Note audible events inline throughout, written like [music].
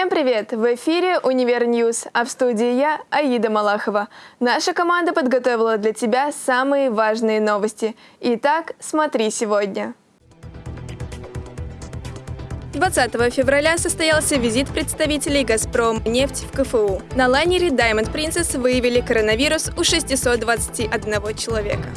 Всем привет! В эфире «Универ News», а в студии я, Аида Малахова. Наша команда подготовила для тебя самые важные новости. Итак, смотри сегодня. 20 февраля состоялся визит представителей «Газпром» нефть в КФУ. На лайнере Diamond Princess выявили коронавирус у 621 человека.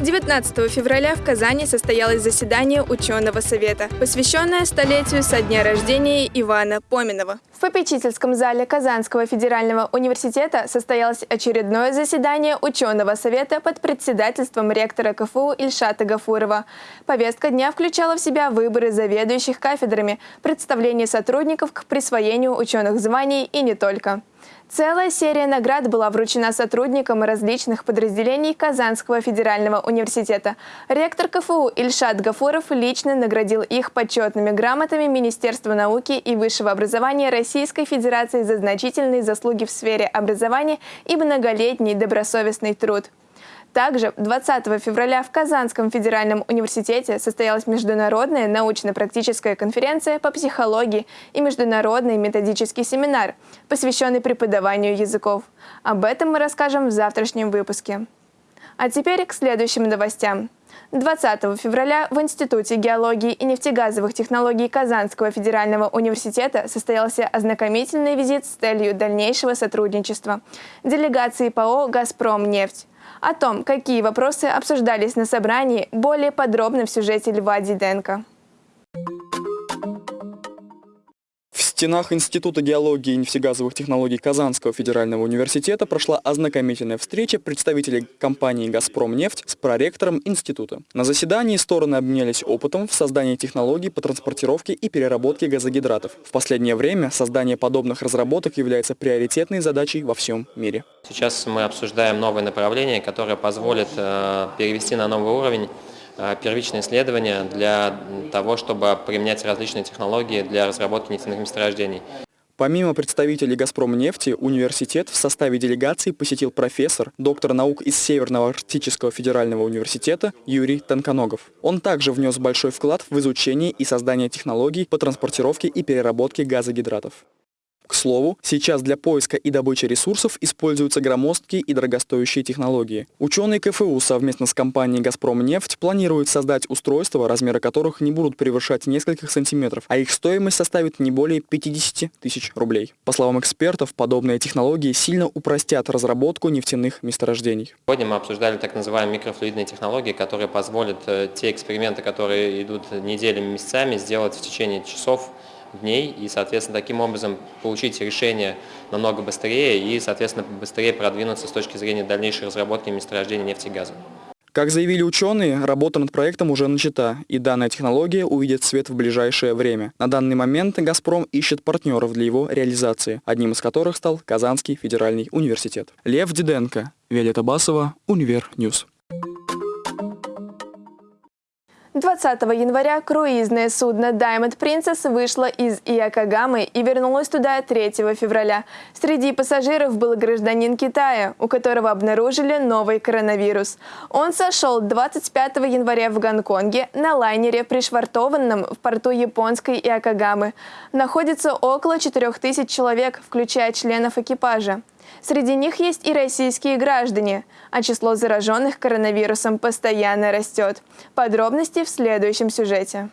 19 февраля в Казани состоялось заседание ученого совета, посвященное столетию со дня рождения Ивана Поминова. В попечительском зале Казанского федерального университета состоялось очередное заседание ученого совета под председательством ректора КФУ Ильшата Гафурова. Повестка дня включала в себя выборы заведующих кафедрами, представление сотрудников к присвоению ученых званий и не только. Целая серия наград была вручена сотрудникам различных подразделений Казанского федерального университета. Ректор КФУ Ильшат Гафуров лично наградил их почетными грамотами Министерства науки и высшего образования Российской Федерации за значительные заслуги в сфере образования и многолетний добросовестный труд. Также 20 февраля в Казанском федеральном университете состоялась международная научно-практическая конференция по психологии и международный методический семинар, посвященный преподаванию языков. Об этом мы расскажем в завтрашнем выпуске. А теперь к следующим новостям. 20 февраля в Институте геологии и нефтегазовых технологий Казанского федерального университета состоялся ознакомительный визит с целью дальнейшего сотрудничества делегации ПАО «Газпромнефть». О том, какие вопросы обсуждались на собрании, более подробно в сюжете Льва Диденко. Стенах Института геологии и нефтегазовых технологий Казанского федерального университета прошла ознакомительная встреча представителей компании «Газпромнефть» с проректором института. На заседании стороны обменялись опытом в создании технологий по транспортировке и переработке газогидратов. В последнее время создание подобных разработок является приоритетной задачей во всем мире. Сейчас мы обсуждаем новые направления, которые позволят э, перевести на новый уровень первичные исследования для того, чтобы применять различные технологии для разработки нефтяных месторождений. Помимо представителей «Газпромнефти», университет в составе делегации посетил профессор, доктор наук из Северного Арктического федерального университета Юрий Тонконогов. Он также внес большой вклад в изучение и создание технологий по транспортировке и переработке газогидратов. К слову, сейчас для поиска и добычи ресурсов используются громоздкие и дорогостоящие технологии. Ученые КФУ совместно с компанией «Газпромнефть» планируют создать устройства, размеры которых не будут превышать нескольких сантиметров, а их стоимость составит не более 50 тысяч рублей. По словам экспертов, подобные технологии сильно упростят разработку нефтяных месторождений. Сегодня мы обсуждали так называемые микрофлюидные технологии, которые позволят э, те эксперименты, которые идут неделями, месяцами, сделать в течение часов дней и, соответственно, таким образом получить решение намного быстрее и, соответственно, быстрее продвинуться с точки зрения дальнейшей разработки месторождения нефти и газа. Как заявили ученые, работа над проектом уже начата, и данная технология увидит свет в ближайшее время. На данный момент «Газпром» ищет партнеров для его реализации, одним из которых стал Казанский федеральный университет. Лев Диденко, Виолетта Басова, Универ News. 20 января круизное судно Diamond Princess вышло из Иокогамы и вернулось туда 3 февраля. Среди пассажиров был гражданин Китая, у которого обнаружили новый коронавирус. Он сошел 25 января в Гонконге на лайнере, пришвартованном в порту японской Иокогамы. Находится около 4000 человек, включая членов экипажа. Среди них есть и российские граждане, а число зараженных коронавирусом постоянно растет. Подробности в следующем сюжете.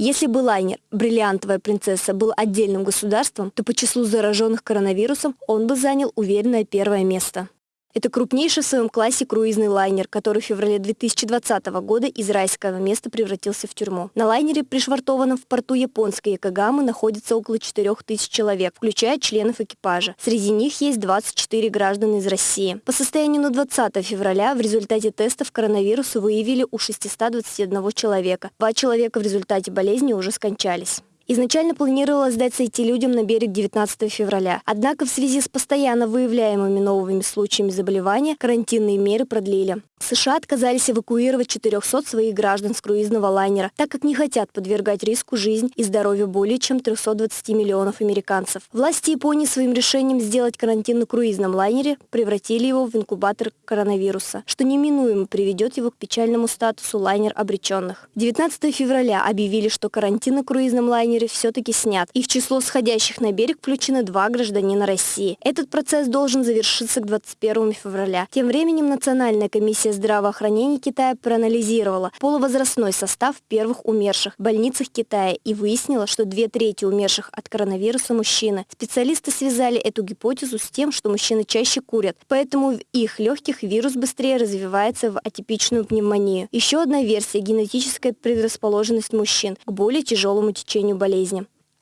Если бы лайнер «Бриллиантовая принцесса» был отдельным государством, то по числу зараженных коронавирусом он бы занял уверенное первое место. Это крупнейший в своем классе круизный лайнер, который в феврале 2020 года из райского места превратился в тюрьму. На лайнере, пришвартованном в порту японской Якогамы, находится около 4000 человек, включая членов экипажа. Среди них есть 24 граждан из России. По состоянию на 20 февраля в результате тестов коронавируса выявили у 621 человека. Два человека в результате болезни уже скончались. Изначально планировалось дать сойти людям на берег 19 февраля. Однако в связи с постоянно выявляемыми новыми случаями заболевания карантинные меры продлили. США отказались эвакуировать 400 своих граждан с круизного лайнера, так как не хотят подвергать риску жизнь и здоровье более чем 320 миллионов американцев. Власти Японии своим решением сделать карантин на круизном лайнере превратили его в инкубатор коронавируса, что неминуемо приведет его к печальному статусу лайнер обреченных. 19 февраля объявили, что карантин на круизном лайнере все-таки снят, и в число сходящих на берег включены два гражданина России. Этот процесс должен завершиться к 21 февраля. Тем временем Национальная комиссия здравоохранения Китая проанализировала полувозрастной состав первых умерших в больницах Китая и выяснила, что две трети умерших от коронавируса мужчины. Специалисты связали эту гипотезу с тем, что мужчины чаще курят, поэтому в их легких вирус быстрее развивается в атипичную пневмонию. Еще одна версия – генетическая предрасположенность мужчин к более тяжелому течению болезни.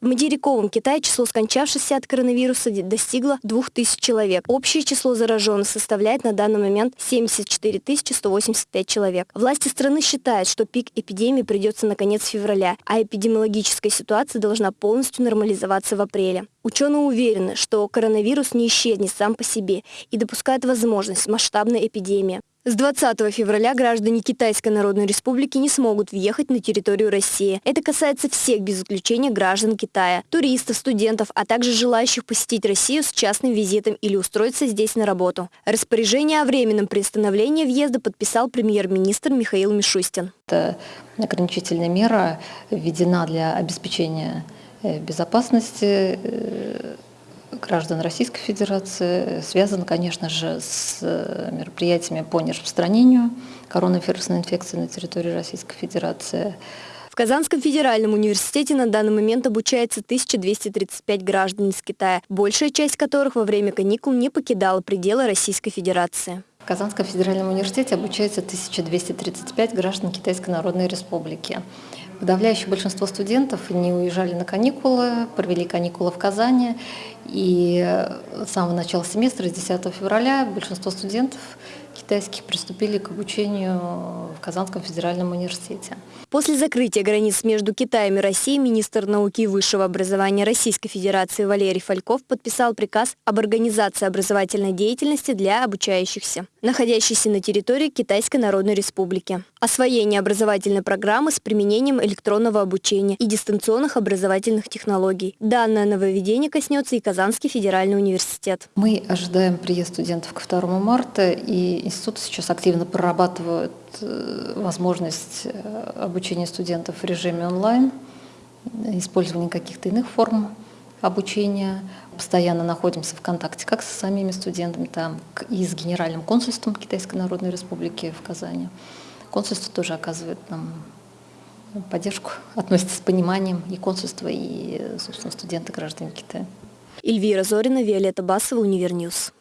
В материковом Китае число скончавшихся от коронавируса достигло 2000 человек. Общее число зараженных составляет на данный момент 74 185 человек. Власти страны считают, что пик эпидемии придется на конец февраля, а эпидемиологическая ситуация должна полностью нормализоваться в апреле. Ученые уверены, что коронавирус не исчезнет сам по себе и допускают возможность масштабной эпидемии. С 20 февраля граждане Китайской Народной Республики не смогут въехать на территорию России. Это касается всех без исключения граждан Китая, туристов, студентов, а также желающих посетить Россию с частным визитом или устроиться здесь на работу. Распоряжение о временном приостановлении въезда подписал премьер-министр Михаил Мишустин. Это ограничительная мера введена для обеспечения безопасности э, граждан Российской Федерации связан, конечно же, с э, мероприятиями по нераспространению коронавирусной инфекции на территории Российской Федерации. В Казанском федеральном университете на данный момент обучается 1235 граждан из Китая, большая часть которых во время каникул не покидала пределы Российской Федерации. В Казанском федеральном университете обучается 1235 граждан Китайской Народной Республики. Подавляющее большинство студентов не уезжали на каникулы, провели каникулы в Казани. И с самого начала семестра, с 10 февраля, большинство студентов китайских приступили к обучению в Казанском федеральном университете. После закрытия границ между Китаем и Россией министр науки и высшего образования Российской Федерации Валерий Фальков подписал приказ об организации образовательной деятельности для обучающихся, находящихся на территории Китайской Народной Республики. Освоение образовательной программы с применением электронного обучения и дистанционных образовательных технологий. Данное нововведение коснется и Казанский федеральный университет. Мы ожидаем приезд студентов ко 2 марта, и институт сейчас активно прорабатывает э, возможность э, обучения студентов в режиме онлайн, использование каких-то иных форм обучения. Постоянно находимся в контакте как со самими студентами, там, и с Генеральным консульством Китайской Народной Республики в Казани. Консульство тоже оказывает нам поддержку, [laughs] относится с пониманием и консульство, и, собственно, студенты, граждане Китая. Эльвира Зорина, Виолетта Басова, Универ News.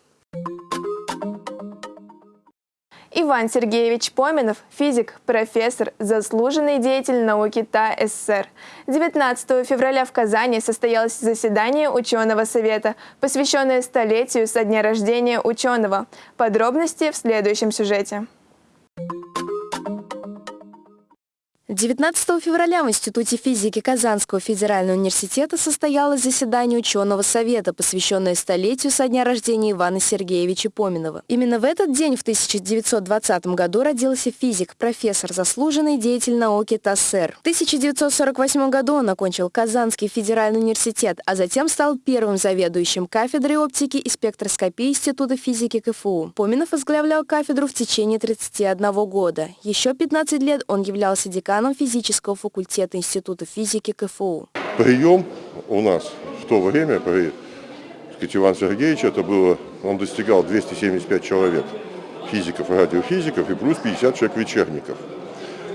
Иван Сергеевич Поминов, физик, профессор, заслуженный деятель науки ТАССР. 19 февраля в Казани состоялось заседание ученого совета, посвященное столетию со дня рождения ученого. Подробности в следующем сюжете. 19 февраля в Институте физики Казанского федерального университета состоялось заседание ученого совета, посвященное столетию со дня рождения Ивана Сергеевича Поминова. Именно в этот день, в 1920 году, родился физик, профессор, заслуженный деятель науки ТАССР. В 1948 году он окончил Казанский федеральный университет, а затем стал первым заведующим кафедрой оптики и спектроскопии Института физики КФУ. Поминов возглавлял кафедру в течение 31 года. Еще 15 лет он являлся деканом физического факультета Института физики КФУ. Прием у нас в то время при сказать, Иван Сергеевич, это было, он достигал 275 человек, физиков и радиофизиков, и плюс 50 человек вечерников.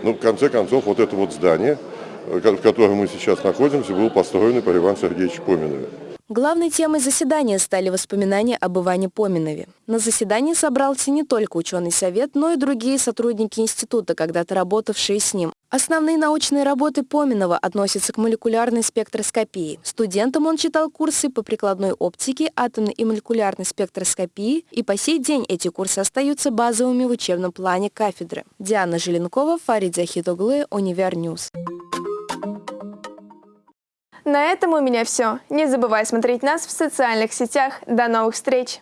Но в конце концов вот это вот здание, в котором мы сейчас находимся, было построено по Ивану Сергеевичу Поминове. Главной темой заседания стали воспоминания об Иване Поминове. На заседании собрался не только ученый совет, но и другие сотрудники института, когда-то работавшие с ним. Основные научные работы Поминова относятся к молекулярной спектроскопии. Студентам он читал курсы по прикладной оптике, атомной и молекулярной спектроскопии, и по сей день эти курсы остаются базовыми в учебном плане кафедры. Диана Желенкова, Фарид Захитоглы, Универ News. На этом у меня все. Не забывай смотреть нас в социальных сетях. До новых встреч!